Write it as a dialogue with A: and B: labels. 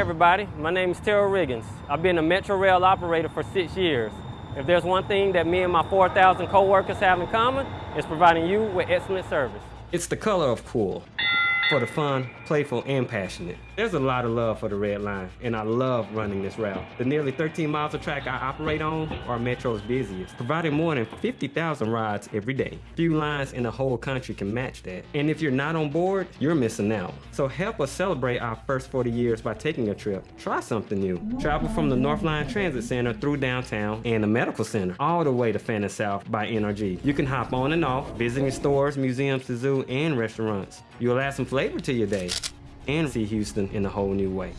A: everybody. My name is Terrell Riggins. I've been a Metro Rail operator for six years. If there's one thing that me and my 4,000 coworkers have in common, it's providing you with excellent service.
B: It's the color of cool for the fun, playful, and passionate. There's a lot of love for the Red Line, and I love running this route. The nearly 13 miles of track I operate on are Metro's busiest, providing more than 50,000 rides every day. Few lines in the whole country can match that. And if you're not on board, you're missing out. So help us celebrate our first 40 years by taking a trip. Try something new. Travel from the Northline Transit Center through downtown and the Medical Center, all the way to Fannin South by NRG. You can hop on and off, visiting stores, museums, the zoo, and restaurants. You'll add some flavor to your day and see Houston in a whole new way.